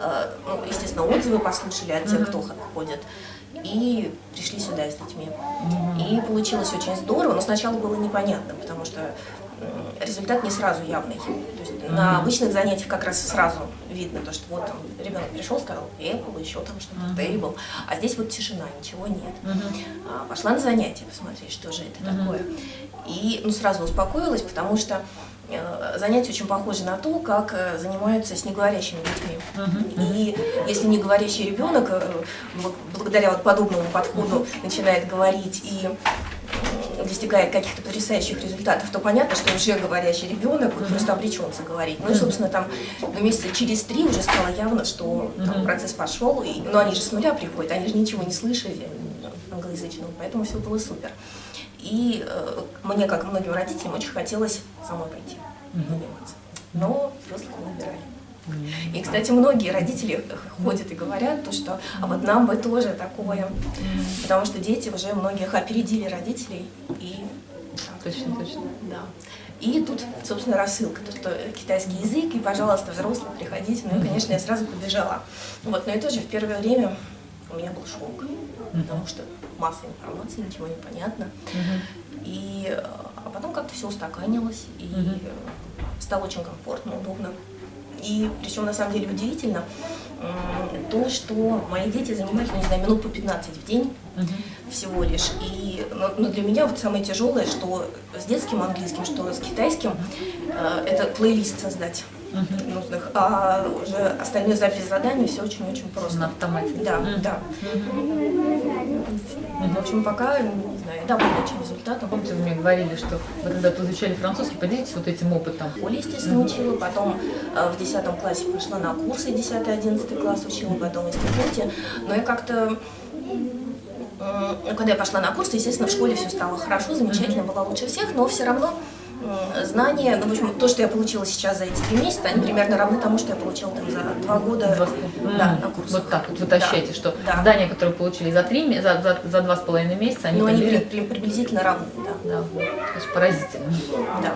э, ну, естественно, отзывы послушали от тех, кто ходит, и пришли сюда с детьми. И получилось очень здорово, но сначала было непонятно, потому что результат не сразу явный. То есть на обычных занятиях как раз сразу видно, то, что вот там ребенок пришел, сказал Apple, еще там что-то, Table, а здесь вот тишина, ничего нет. А, пошла на занятия посмотреть, что же это такое. И ну, сразу успокоилась, потому что э, занятия очень похожи на то, как э, занимаются с неговорящими детьми. И если неговорящий ребенок э, бл- благодаря вот подобному подходу начинает говорить и достигает каких-то потрясающих результатов, то понятно, что уже говорящий ребенок вот просто обречен заговорить. Ну и, собственно, там ну, месяца через три уже стало явно, что там процесс пошел, и, но они же с нуля приходят, они же ничего не слышали англоязычного, поэтому все было супер. И э, мне, как и многим родителям, очень хотелось самой пойти заниматься. Но взрослых не выбирали. И, кстати, многие родители ходят и говорят, то, что а вот нам бы тоже такое, потому что дети уже многих опередили родителей. И, Точно, точно. да. и тут, собственно, рассылка, то, что китайский язык, и, пожалуйста, взрослые, приходите. Ну и, конечно, я сразу побежала. Вот, но и тоже в первое время у меня был шок, потому что масса информации, ничего не понятно. И а потом как-то все устаканилось, и стало очень комфортно, удобно. И причем на самом деле удивительно то, что мои дети занимаются, ну, не знаю, минут по 15 в день всего лишь. И но, но для меня вот самое тяжелое, что с детским английским, что с китайским, э, это плейлист создать нужных, а уже остальные запись заданий все очень-очень На просто. автомате. Да, да. В общем, пока, не знаю, довольна этим результатом. Помните, вы мне говорили, что вы когда-то изучали французский, поделитесь вот этим опытом. Оля, естественно, учила, потом э, в 10 классе пошла на курсы, 10-11 класс учила, потом в институте. Но я как-то, ну, когда я пошла на курсы, естественно, в школе все стало хорошо, замечательно, была лучше всех, но все равно знания, ну, в общем, то, что я получила сейчас за эти три месяца, они примерно равны тому, что я получила там за два года Два да, на курсах. Вот так вот вы Да. что Да. здания, которые получили за три, за, за, за два с половиной месяца, они, Ну, они при- при- приблизительно равны, да. Да, вот. То есть поразительно. да.